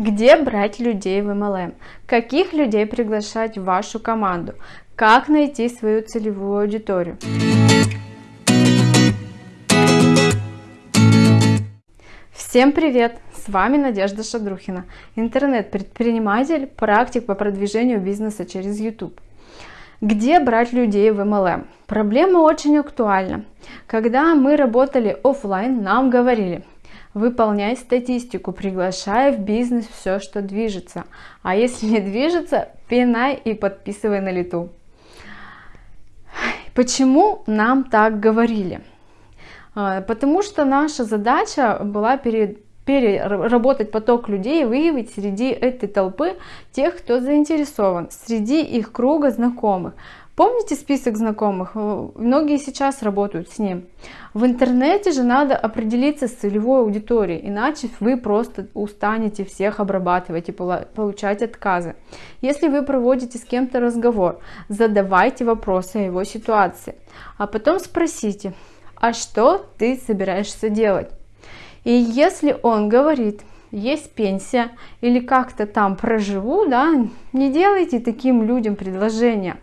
Где брать людей в MLM? Каких людей приглашать в вашу команду? Как найти свою целевую аудиторию? Всем привет! С вами Надежда Шадрухина, интернет-предприниматель, практик по продвижению бизнеса через YouTube. Где брать людей в MLM? Проблема очень актуальна. Когда мы работали офлайн, нам говорили, выполняй статистику, приглашай в бизнес все, что движется. А если не движется, пинай и подписывай на лету. Почему нам так говорили? А, потому что наша задача была перед переработать поток людей, выявить среди этой толпы тех, кто заинтересован, среди их круга знакомых. Помните список знакомых? Многие сейчас работают с ним. В интернете же надо определиться с целевой аудиторией, иначе вы просто устанете всех обрабатывать и получать отказы. Если вы проводите с кем-то разговор, задавайте вопросы о его ситуации, а потом спросите, а что ты собираешься делать? И если он говорит, есть пенсия или как-то там проживу, да, не делайте таким людям предложения.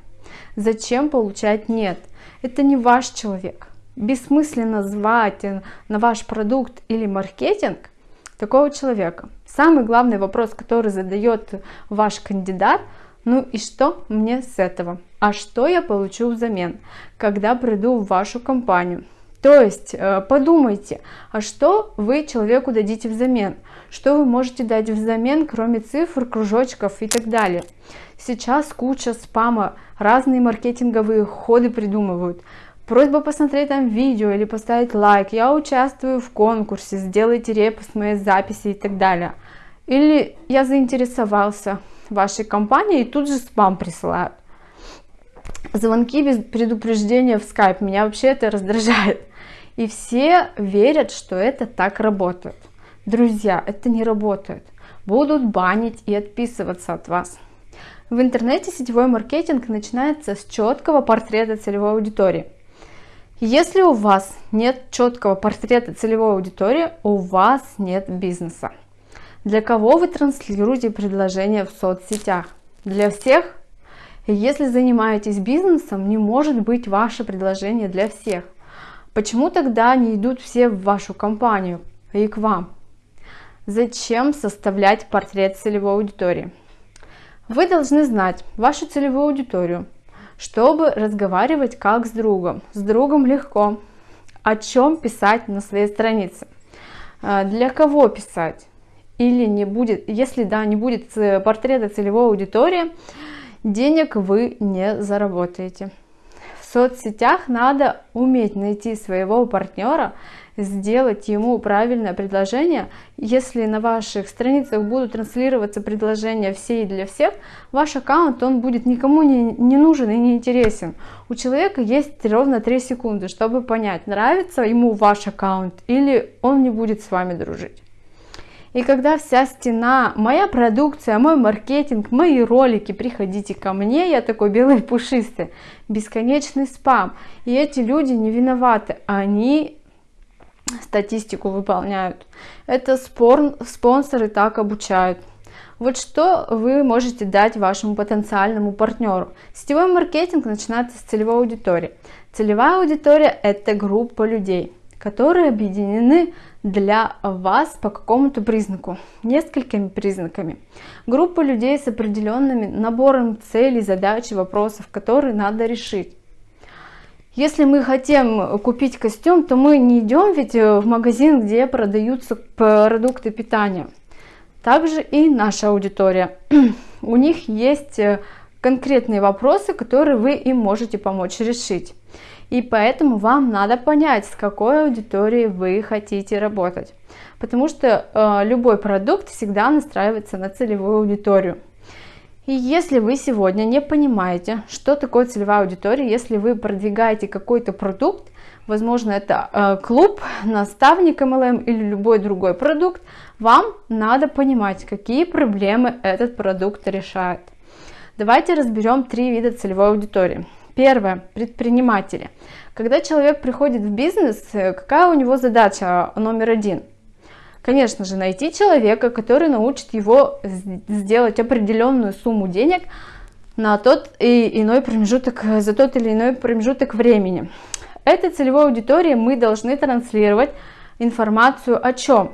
Зачем получать нет? Это не ваш человек. Бессмысленно звать на ваш продукт или маркетинг такого человека. Самый главный вопрос, который задает ваш кандидат, ну и что мне с этого? А что я получу взамен, когда приду в вашу компанию? То есть э, подумайте, а что вы человеку дадите взамен? Что вы можете дать взамен, кроме цифр, кружочков и так далее? Сейчас куча спама, разные маркетинговые ходы придумывают. Просьба посмотреть там видео или поставить лайк. Я участвую в конкурсе, сделайте репост моей записи и так далее. Или я заинтересовался вашей компанией и тут же спам присылают. Звонки без предупреждения в скайп. Меня вообще это раздражает. И все верят, что это так работает. Друзья, это не работает. Будут банить и отписываться от вас. В интернете сетевой маркетинг начинается с четкого портрета целевой аудитории. Если у вас нет четкого портрета целевой аудитории, у вас нет бизнеса. Для кого вы транслируете предложение в соцсетях? Для всех? Если занимаетесь бизнесом, не может быть ваше предложение для всех. Почему тогда не идут все в вашу компанию и к вам? Зачем составлять портрет целевой аудитории? Вы должны знать вашу целевую аудиторию, чтобы разговаривать как с другом. С другом легко. О чем писать на своей странице? А, для кого писать? Или не будет, если да, не будет портрета целевой аудитории, денег вы не заработаете соцсетях надо уметь найти своего партнера, сделать ему правильное предложение. Если на ваших страницах будут транслироваться предложения все и для всех, ваш аккаунт он будет никому не, не нужен и не интересен. У человека есть ровно 3 секунды, чтобы понять, нравится ему ваш аккаунт или он не будет с вами дружить. И когда вся стена, моя продукция, мой маркетинг, мои ролики, приходите ко мне, я такой белый пушистый, бесконечный спам. И эти люди не виноваты, они статистику выполняют. Это спор, спонсоры так обучают. Вот что вы можете дать вашему потенциальному партнеру. Сетевой маркетинг начинается с целевой аудитории. Целевая аудитория – это группа людей, которые объединены для вас по какому-то признаку, несколькими признаками. Группа людей с определенными набором целей, задач и вопросов, которые надо решить. Если мы хотим купить костюм, то мы не идем ведь в магазин, где продаются продукты питания. Также и наша аудитория. У них есть конкретные вопросы, которые вы им можете помочь решить. И поэтому вам надо понять, с какой аудиторией вы хотите работать. Потому что э, любой продукт всегда настраивается на целевую аудиторию. И если вы сегодня не понимаете, что такое целевая аудитория, если вы продвигаете какой-то продукт, возможно это э, клуб, наставник MLM или любой другой продукт, вам надо понимать, какие проблемы этот продукт решает. Давайте разберем три вида целевой аудитории. Первое. Предприниматели. Когда человек приходит в бизнес, э, какая у него задача номер один? Конечно же, найти человека, который научит его сделать определенную сумму денег на тот и иной промежуток, за тот или иной промежуток времени. Этой целевой аудитории мы должны транслировать информацию о чем?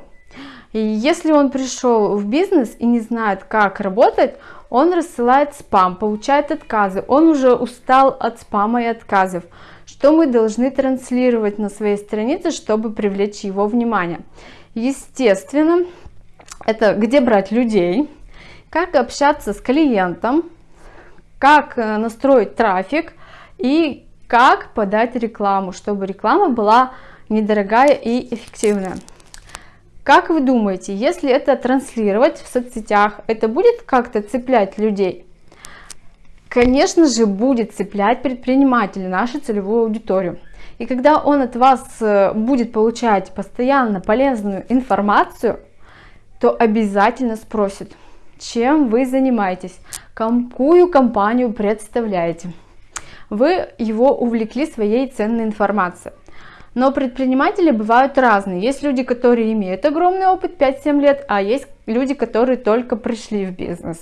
И если он пришел в бизнес и не знает, как работать, он рассылает спам, получает отказы, он уже устал от спама и отказов. Что мы должны транслировать на своей странице, чтобы привлечь его внимание? Естественно, это где брать людей, как общаться с клиентом, как э, настроить трафик и как подать рекламу, чтобы реклама была недорогая и эффективная. Как вы думаете, если это транслировать в соцсетях, это будет как-то цеплять людей? Конечно же, будет цеплять предпринимателей, нашу целевую аудиторию. И когда он от вас э, будет получать постоянно полезную информацию, то обязательно спросит, чем вы занимаетесь, какую компанию представляете. Вы его увлекли своей ценной информацией. Но предприниматели бывают разные. Есть люди, которые имеют огромный опыт 5-7 лет, а есть люди, которые только пришли в бизнес.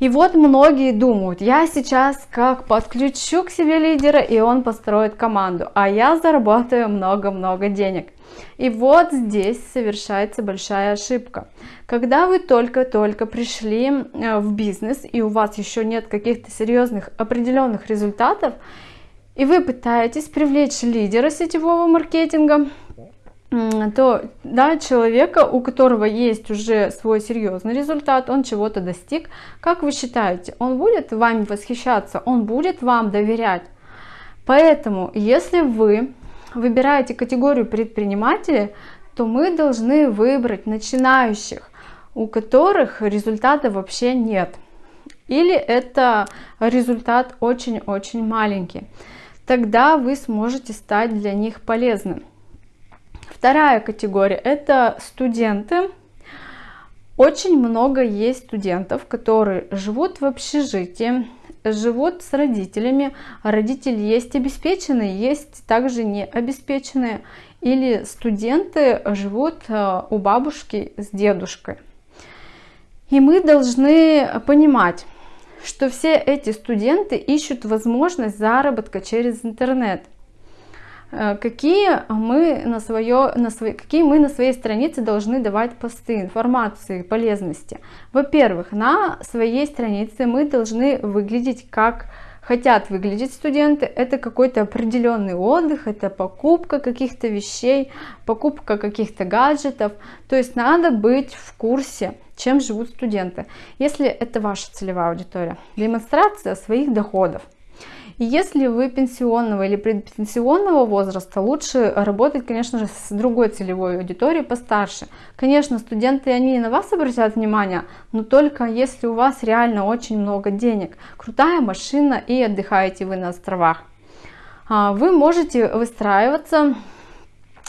И вот многие думают, я сейчас как подключу к себе лидера, и он построит команду, а я заработаю много-много денег. И вот здесь совершается большая ошибка. Когда вы только-только пришли э, в бизнес, и у вас еще нет каких-то серьезных определенных результатов, и вы пытаетесь привлечь лидера сетевого маркетинга, то да, человека, у которого есть уже свой серьезный результат, он чего-то достиг, как вы считаете, он будет вами восхищаться, он будет вам доверять? Поэтому, если вы выбираете категорию предпринимателей, то мы должны выбрать начинающих, у которых результата вообще нет. Или это результат очень-очень маленький тогда вы сможете стать для них полезным. Вторая категория – это студенты. Очень много есть студентов, которые живут в общежитии, живут с родителями. Родители есть обеспеченные, есть также не обеспеченные. Или студенты живут э, у бабушки с дедушкой. И мы должны понимать, что все эти студенты ищут возможность заработка через интернет. Э, какие мы на, свое, на свой, какие мы на своей странице должны давать посты, информации, полезности? Во-первых, на своей странице мы должны выглядеть как хотят выглядеть студенты, это какой-то определенный отдых, это покупка каких-то вещей, покупка каких-то гаджетов. То есть надо быть в курсе, чем живут студенты. Если это ваша целевая аудитория, демонстрация своих доходов. Если вы пенсионного или предпенсионного возраста, лучше работать, конечно же, с другой целевой аудиторией постарше. Конечно, студенты, они на вас обратят внимание, но только если у вас реально очень много денег, крутая машина и отдыхаете вы на островах. А, вы можете выстраиваться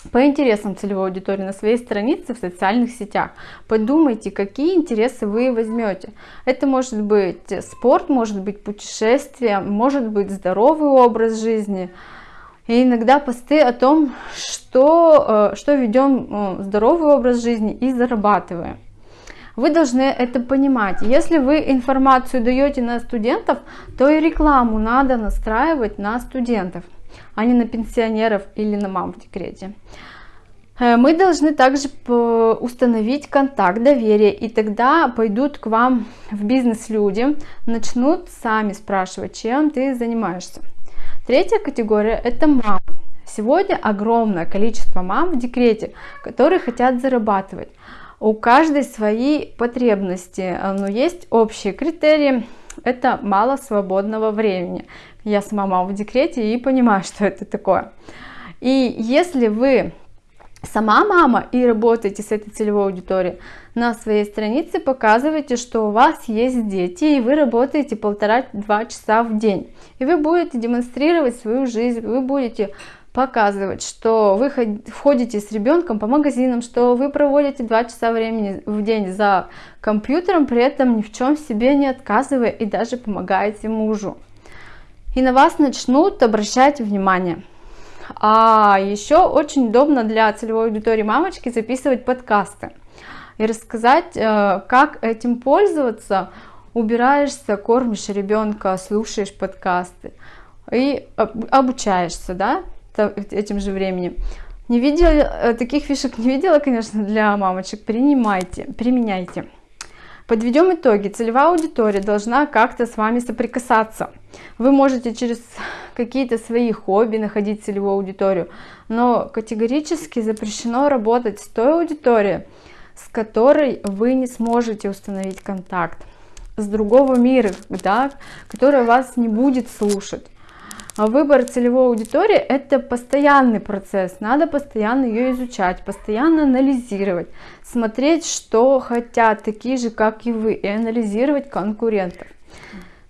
по интересам целевой аудитории на своей странице в социальных сетях. Подумайте, какие интересы вы возьмете. Это может быть спорт, может быть путешествие, может быть здоровый образ жизни. И иногда посты о том, что, э, что ведем э, здоровый образ жизни и зарабатываем. Вы должны это понимать. Если вы информацию даете на студентов, то и рекламу надо настраивать на студентов а не на пенсионеров или на мам в декрете. Э, мы должны также установить контакт доверия, и тогда пойдут к вам в бизнес люди, начнут сами спрашивать, чем ты занимаешься. Третья категория – это мам. Сегодня огромное количество мам в декрете, которые хотят зарабатывать. У каждой свои потребности, э, но есть общие критерии. Это мало свободного времени. Я сама мама в декрете и понимаю, что это такое. И если вы сама мама и работаете с этой целевой аудиторией, на своей странице показывайте, что у вас есть дети, и вы работаете полтора-два часа в день. И вы будете демонстрировать свою жизнь, вы будете показывать, что вы входите с ребенком по магазинам, что вы проводите два часа времени в день за компьютером, при этом ни в чем себе не отказывая и даже помогаете мужу и на вас начнут обращать внимание. А еще очень удобно для целевой аудитории мамочки записывать подкасты и рассказать, э, как этим пользоваться. Убираешься, кормишь ребенка, слушаешь подкасты и обучаешься, да, этим же временем. Не видела, э, таких фишек не видела, конечно, для мамочек. Принимайте, применяйте. Подведем итоги. Целевая аудитория должна как-то с вами соприкасаться. Вы можете через какие-то свои хобби находить целевую аудиторию, но категорически запрещено работать с той аудиторией, с которой вы не сможете установить контакт, с другого мира, да, которая вас не будет слушать. А выбор целевой аудитории – это постоянный процесс, надо постоянно ее изучать, постоянно анализировать, смотреть, что хотят такие же, как и вы, и анализировать конкурентов.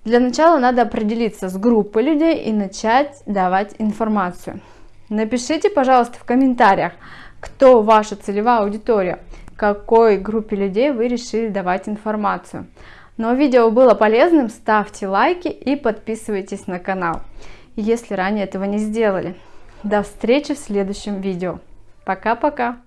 Для начала надо определиться с группой людей и начать давать информацию. Напишите, пожалуйста, в комментариях, кто ваша целевая аудитория, какой группе людей вы решили давать информацию. Но видео было полезным, ставьте лайки и подписывайтесь на канал если ранее этого не сделали. До встречи в следующем видео. Пока-пока!